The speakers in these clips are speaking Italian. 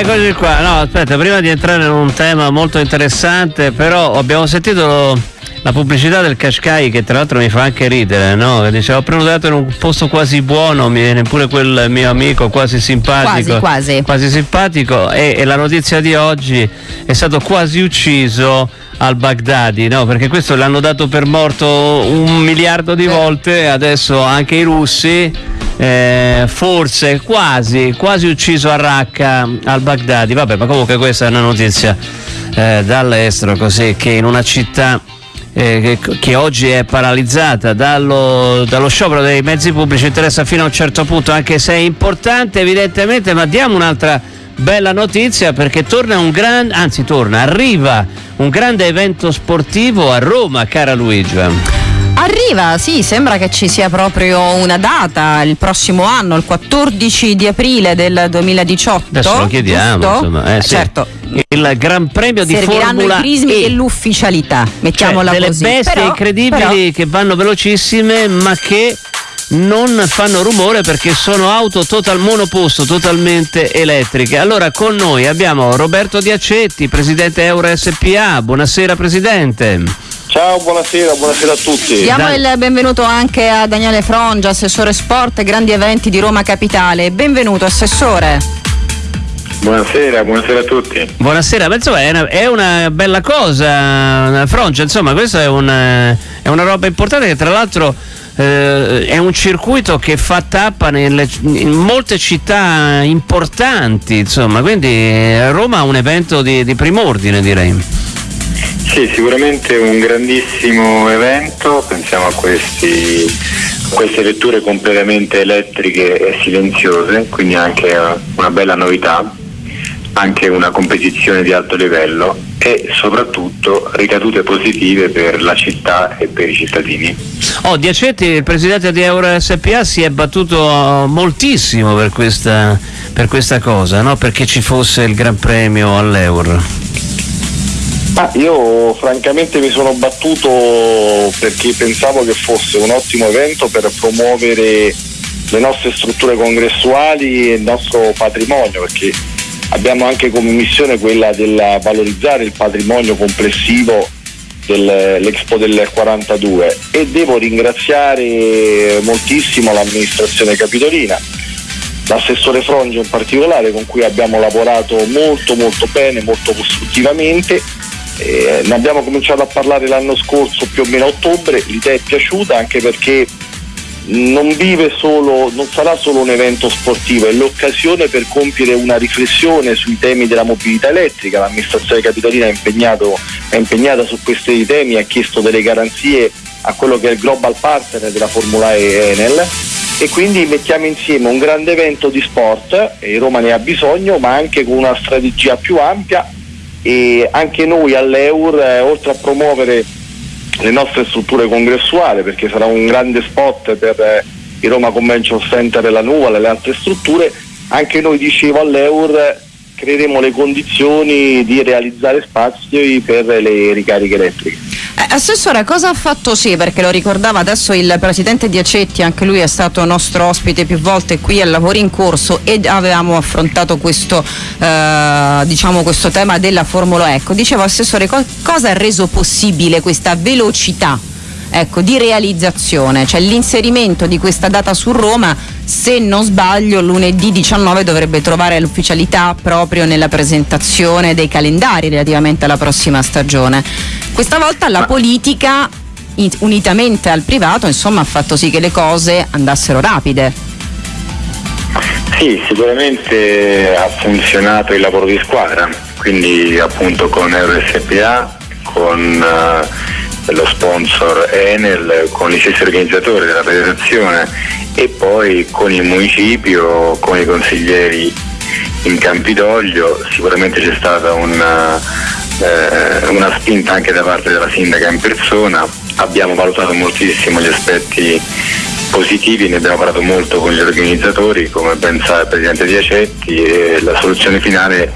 eccoci qua. No, aspetta, prima di entrare in un tema molto interessante, però abbiamo sentito la pubblicità del Qashqai che tra l'altro mi fa anche ridere, no? Che dice ho prenotato in un posto quasi buono, mi viene pure quel mio amico quasi simpatico. Quasi, quasi. quasi simpatico e, e la notizia di oggi è stato quasi ucciso al Baghdadi, no? Perché questo l'hanno dato per morto un miliardo di volte, adesso anche i russi eh, forse quasi, quasi ucciso a Raqqa al Baghdadi. Vabbè, ma comunque questa è una notizia eh, dall'estero, così che in una città eh, che, che, oggi è paralizzata dallo, dallo, sciopero dei mezzi pubblici interessa fino a un certo punto, anche se è importante evidentemente, ma diamo un'altra bella notizia perché torna un grande, anzi torna, arriva un grande evento sportivo a Roma, cara Luigi. Arriva, sì, sembra che ci sia proprio una data il prossimo anno, il 14 di aprile del 2018. Adesso lo chiediamo, insomma. Eh, sì. Certo. Il Gran Premio di Serviranno Formula i crismi E. e l'ufficialità, mettiamola cioè, delle così. bestie Però- incredibili però- che vanno velocissime ma che non fanno rumore perché sono auto total monoposto, totalmente elettriche. Allora con noi abbiamo Roberto Diacetti, presidente Euro SPA. Buonasera presidente. Ciao, buonasera, buonasera a tutti. Diamo Dai. il benvenuto anche a Daniele Frongia, assessore sport e grandi eventi di Roma Capitale. Benvenuto assessore. Buonasera, buonasera a tutti. Buonasera, ma insomma è una, è una bella cosa, Francia, insomma questa è una, è una roba importante che tra l'altro eh, è un circuito che fa tappa nelle- in molte città importanti, insomma, quindi eh, Roma ha un evento di, di prim'ordine direi. Sì, sicuramente un grandissimo evento, pensiamo a questi, queste vetture completamente elettriche e silenziose, quindi anche una bella novità, anche una competizione di alto livello e soprattutto ricadute positive per la città e per i cittadini. Oh, Diacetti, il presidente di Euro SPA, si è battuto moltissimo per questa, per questa cosa, no? perché ci fosse il Gran Premio all'Euro. Ah, io francamente mi sono battuto perché pensavo che fosse un ottimo evento per promuovere le nostre strutture congressuali e il nostro patrimonio, perché abbiamo anche come missione quella del valorizzare il patrimonio complessivo dell'Expo del 42 e devo ringraziare moltissimo l'amministrazione capitolina, l'assessore Frongia in particolare con cui abbiamo lavorato molto molto bene, molto costruttivamente eh, ne abbiamo cominciato a parlare l'anno scorso più o meno a ottobre, l'idea è piaciuta anche perché non solo, non sarà solo un evento sportivo, è l'occasione per compiere una riflessione sui temi della mobilità elettrica. L'amministrazione capitolina è, è impegnata su questi temi, ha chiesto delle garanzie a quello che è il global partner della Formula E Enel e quindi mettiamo insieme un grande evento di sport, e Roma ne ha bisogno, ma anche con una strategia più ampia e anche noi all'Eur, eh, oltre a promuovere le nostre strutture congressuali, perché sarà un grande spot per eh, il Roma Convention Center e la Nuvola e le altre strutture, anche noi dicevo all'Eur creeremo le condizioni di realizzare spazi per le ricariche elettriche. Eh, assessore, cosa ha fatto sì? Perché lo ricordava adesso il presidente Diacetti, anche lui è stato nostro ospite più volte qui al lavoro in corso ed avevamo affrontato questo, eh, diciamo, questo tema della Formula Ecco. Dicevo assessore, co- cosa ha reso possibile questa velocità? Ecco, di realizzazione, cioè l'inserimento di questa data su Roma, se non sbaglio, lunedì 19 dovrebbe trovare l'ufficialità proprio nella presentazione dei calendari relativamente alla prossima stagione. Questa volta la politica, unitamente al privato, insomma, ha fatto sì che le cose andassero rapide. Sì, sicuramente ha funzionato il lavoro di squadra, quindi appunto con EuroSPA, con eh, lo sponsor Enel, con gli stessi organizzatori della federazione e poi con il municipio, con i consiglieri in Campidoglio, sicuramente c'è stata una, eh, una spinta anche da parte della sindaca in persona, abbiamo valutato moltissimo gli aspetti positivi, ne abbiamo parlato molto con gli organizzatori, come ben sa il Presidente Diacetti, e la soluzione finale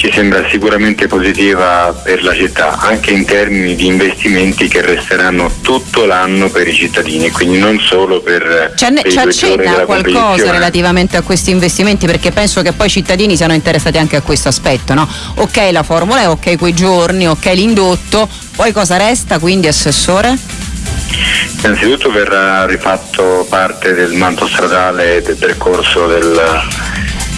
ci sembra sicuramente positiva per la città, anche in termini di investimenti che resteranno tutto l'anno per i cittadini, quindi non solo per, C'è, per ci accenna qualcosa relativamente a questi investimenti perché penso che poi i cittadini siano interessati anche a questo aspetto, no? Ok la Formula E, ok quei giorni, ok l'indotto, poi cosa resta quindi Assessore? Innanzitutto verrà rifatto parte del manto stradale del percorso del,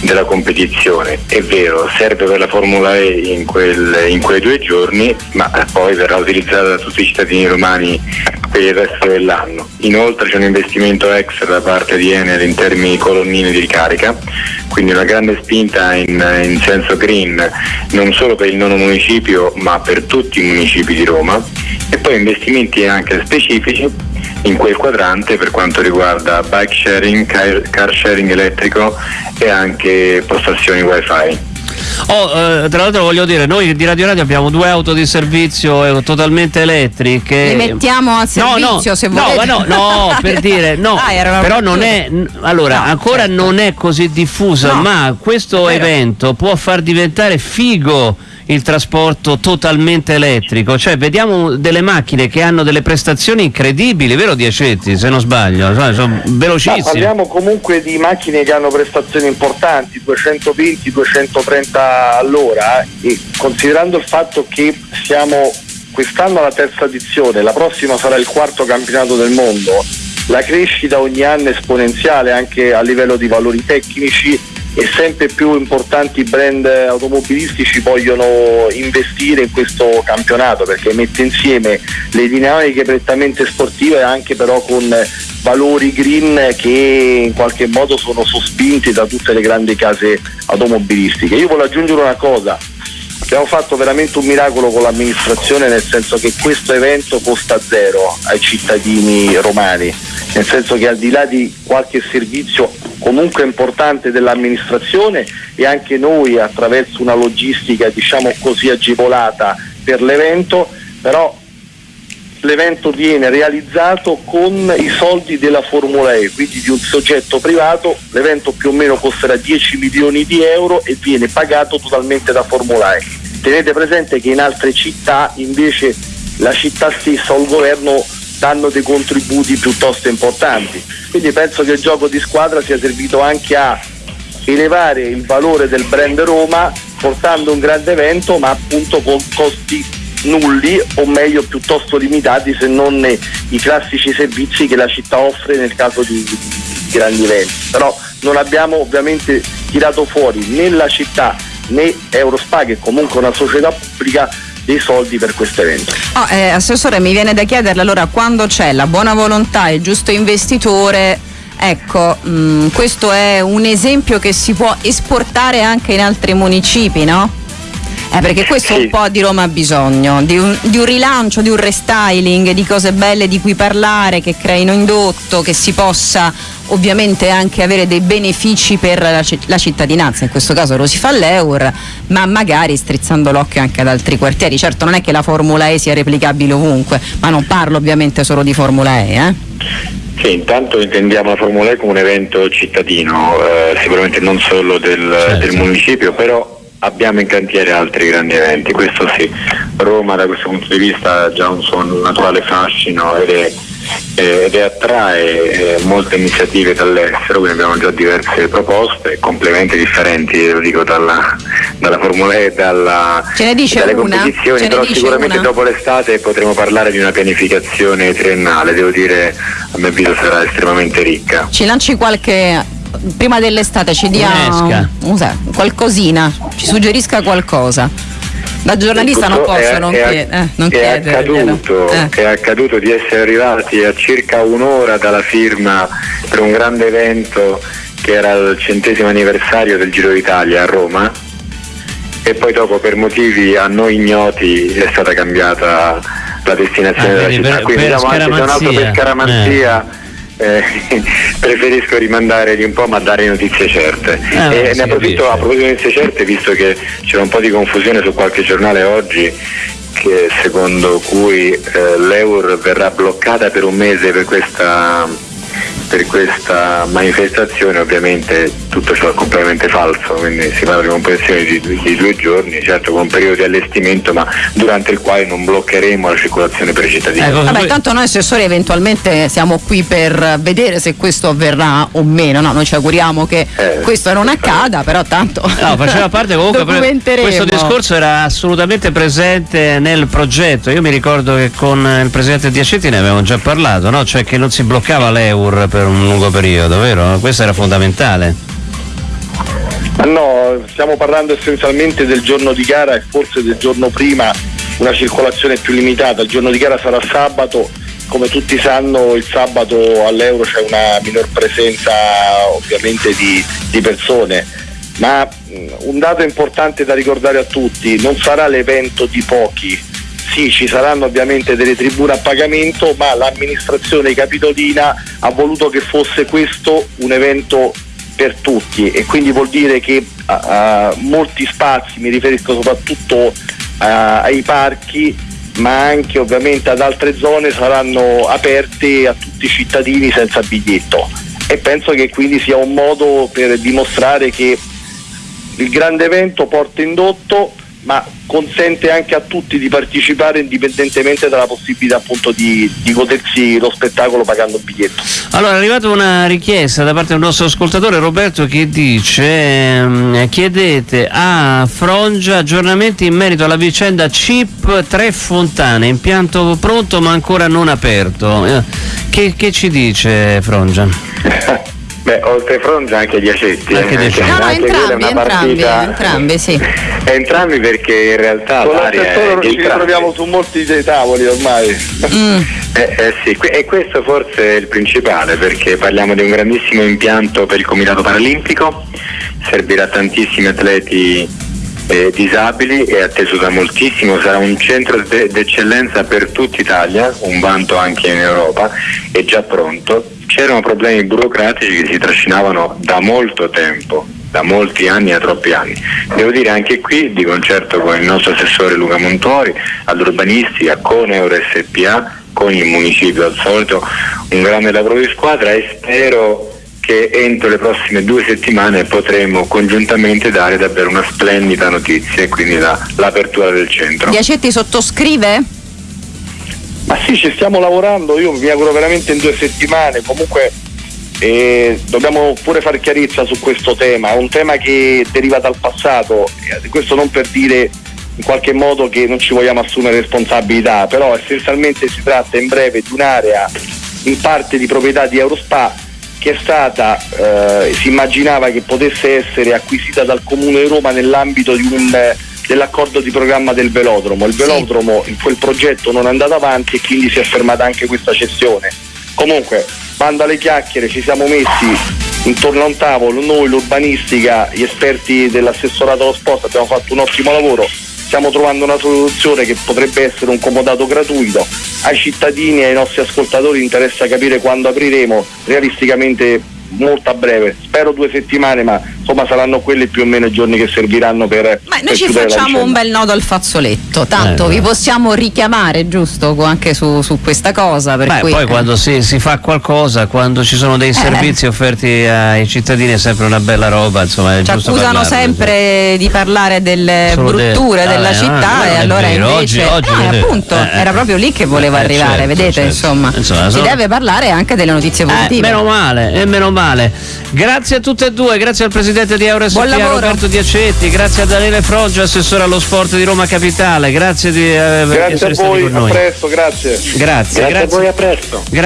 della competizione. È vero, serve per la Formula E in, quel, in, quei due giorni, ma poi verrà utilizzata da tutti i cittadini romani per il resto dell'anno. Inoltre c'è un investimento extra da parte di Enel in termini di colonnine di ricarica, quindi una grande spinta in, in senso green, non solo per il nono municipio, ma per tutti i municipi di Roma. E poi investimenti anche specifici in quel quadrante per quanto riguarda bike sharing, car sharing elettrico e anche postazioni wifi. Oh, eh, tra l'altro voglio dire, noi di Radio Radio abbiamo due auto di servizio eh, totalmente elettriche. Le mettiamo a servizio no, no, se volete. No, no, no, per dire, no, ah, però non è, allora, no, ancora certo. non è così diffusa, ma questo evento può far diventare figo il trasporto totalmente elettrico, cioè vediamo delle macchine che hanno delle prestazioni incredibili, vero Diacetti se non sbaglio, cioè, sono velocissime. Ma parliamo comunque di macchine che hanno prestazioni importanti, 220-230 all'ora e considerando il fatto che siamo quest'anno alla terza edizione, la prossima sarà il quarto campionato del mondo, la crescita ogni anno è esponenziale anche a livello di valori tecnici e sempre più importanti brand automobilistici vogliono investire in questo campionato perché mette insieme le dinamiche prettamente sportive anche però con valori green che in qualche modo sono sospinti da tutte le grandi case automobilistiche. Io voglio aggiungere una cosa, abbiamo fatto veramente un miracolo con l'amministrazione nel senso che questo evento costa zero ai cittadini romani, nel senso che al di là di qualche servizio comunque importante dell'amministrazione e anche noi attraverso una logistica diciamo così agevolata per l'evento, però l'evento viene realizzato con i soldi della Formula E, quindi di un soggetto privato, l'evento più o meno costerà 10 milioni di euro e viene pagato totalmente da Formula E. Tenete presente che in altre città invece la città stessa o il governo danno dei contributi piuttosto importanti. Quindi penso che il gioco di squadra sia servito anche a elevare il valore del brand Roma portando un grande evento ma appunto con costi nulli o meglio piuttosto limitati se non i classici servizi che la città offre nel caso di, di grandi eventi. Però non abbiamo ovviamente tirato fuori né la città né Eurospa che è comunque una società pubblica dei soldi per questo evento. Oh, eh, assessore, mi viene da chiederle allora quando c'è la buona volontà e il giusto investitore, ecco, mh, mm, questo è un esempio che si può esportare anche in altri municipi, no? Eh, perché questo sì. un po' di Roma ha bisogno, di un, di un, rilancio, di un restyling, di cose belle di cui parlare, che creino indotto, che si possa ovviamente anche avere dei benefici per la, la cittadinanza, in questo caso lo si fa all'Eur, ma magari strizzando l'occhio anche ad altri quartieri. Certo non è che la Formula E sia replicabile ovunque, ma non parlo ovviamente solo di Formula E. Eh? Sì, intanto intendiamo la Formula E come un evento cittadino, eh, sicuramente non solo del, certo. del municipio, però abbiamo in cantiere altri grandi eventi, questo sì. Roma da questo punto di vista ha già un suo naturale fascino ed, è, ed è attrae eh, molte iniziative dall'estero, quindi abbiamo già diverse proposte, complementi differenti, lo dico dalla, dalla Formula E, dalla, dalle una? competizioni, però sicuramente una? dopo l'estate potremo parlare di una pianificazione triennale, devo dire a mio avviso sarà estremamente ricca. Ci lanci qualche prima dell'estate ci dia un, qualcosina, ci suggerisca qualcosa. Da giornalista non posso è, non, è, chied- eh, non è chiedere. Accaduto, eh. È accaduto di essere arrivati a circa un'ora dalla firma per un grande evento che era il centesimo anniversario del Giro d'Italia a Roma e poi dopo per motivi a noi ignoti è stata cambiata la destinazione ah, della città. Per, Quindi per siamo anche tornato per scaramanzia. Eh eh, preferisco rimandare di un po' ma dare notizie certe. Ah, e ne approfitto a proposito di notizie certe, visto che c'è un po' di confusione su qualche giornale oggi che secondo cui eh, l'Eur verrà bloccata per un mese per questa per questa manifestazione ovviamente tutto ciò è completamente falso, quindi si parla di compressione di, di, due giorni, certo con un periodo di allestimento ma durante il quale non bloccheremo la circolazione per i cittadini. Ecco, Vabbè, tanto noi assessori eventualmente siamo qui per vedere se questo avverrà o meno, no? noi ci auguriamo che eh, questo non accada, però tanto no, faceva parte comunque questo discorso era assolutamente presente nel progetto, io mi ricordo che con il presidente Diacetti ne avevamo già parlato, no? cioè che non si bloccava l'EUR per un lungo periodo, vero? Questo era fondamentale. No, stiamo parlando essenzialmente del giorno di gara e forse del giorno prima una circolazione più limitata. Il giorno di gara sarà sabato, come tutti sanno il sabato all'Euro c'è una minor presenza ovviamente di, di persone, ma un dato importante da ricordare a tutti, non sarà l'evento di pochi, sì, ci saranno ovviamente delle tribune a pagamento, ma l'amministrazione capitolina ha voluto che fosse questo un evento per tutti e quindi vuol dire che uh, molti spazi, mi riferisco soprattutto uh, ai parchi, ma anche ovviamente ad altre zone saranno aperte a tutti i cittadini senza biglietto. E penso che quindi sia un modo per dimostrare che il grande evento porta indotto ma consente anche a tutti di partecipare indipendentemente dalla possibilità appunto di, di, godersi lo spettacolo pagando un biglietto. Allora è arrivata una richiesta da parte del nostro ascoltatore Roberto che dice ehm, chiedete a Frongia aggiornamenti in merito alla vicenda CIP 3 Fontane, impianto pronto ma ancora non aperto. Eh, che, che ci dice Frongia? Beh, oltre Frongia anche gli Acetti. Anche eh, no, no, entrambi, entrambi, entrambi, sì. entrambi perché in realtà Con l'aria ci ritroviamo su molti dei tavoli ormai. Mm. Eh, eh, sì, e questo forse è il principale perché parliamo di un grandissimo impianto per il Comitato Paralimpico, servirà tantissimi atleti eh, disabili, è atteso da moltissimo, sarà un centro d'eccellenza per tutta Italia, un vanto anche in Europa, è già pronto c'erano problemi burocratici che si trascinavano da molto tempo, da molti anni a troppi anni. Devo dire anche qui, di concerto con il nostro assessore Luca Montori, all'urbanistica, con EuroSPA, con il municipio al solito, un grande lavoro di squadra e spero che entro le prossime due settimane potremo congiuntamente dare davvero una splendida notizia e quindi la, l'apertura del centro. Diacetti sottoscrive? Ma sì, ci stiamo lavorando, io mi auguro veramente in due settimane, comunque eh, dobbiamo pure fare chiarezza su questo tema, è un tema che deriva dal passato, questo non per dire in qualche modo che non ci vogliamo assumere responsabilità, però essenzialmente si tratta in breve di un'area in parte di proprietà di Eurospa che è stata, eh, si immaginava che potesse essere acquisita dal Comune di Roma nell'ambito di un dell'accordo di programma del velodromo. Il velodromo in quel progetto non è andato avanti e quindi si è fermata anche questa cessione. Comunque, banda le chiacchiere, ci siamo messi intorno a un tavolo, noi l'urbanistica, gli esperti dell'assessorato allo sport abbiamo fatto un ottimo lavoro, stiamo trovando una soluzione che potrebbe essere un comodato gratuito. Ai cittadini e ai nostri ascoltatori interessa capire quando apriremo, realisticamente molto a breve, spero due settimane, ma insomma saranno quelli più o meno i giorni che serviranno per... Ma noi ci facciamo un bel nodo al fazzoletto, tanto eh, vi possiamo richiamare, giusto, anche su, su questa cosa. Per Beh, cui, poi eh. quando si, si, fa qualcosa, quando ci sono dei eh. servizi offerti ai cittadini è sempre una bella roba, insomma è ci giusto accusano sempre sì. di parlare delle Solo brutture de... della ah, città e allora vero. invece... Oggi, oggi no, appunto, eh, era proprio lì che voleva arrivare, certo, vedete, certo. insomma. insomma sono... Si deve parlare anche delle notizie positive. meno male, e meno male. Grazie a tutte e due, grazie al Presidente di EuroSPA Roberto Diacetti, grazie a Daniele Froggio, assessore allo sport di Roma Capitale, grazie di eh, grazie a voi, a presto, grazie. Grazie, grazie, grazie. a voi, a presto. Gra-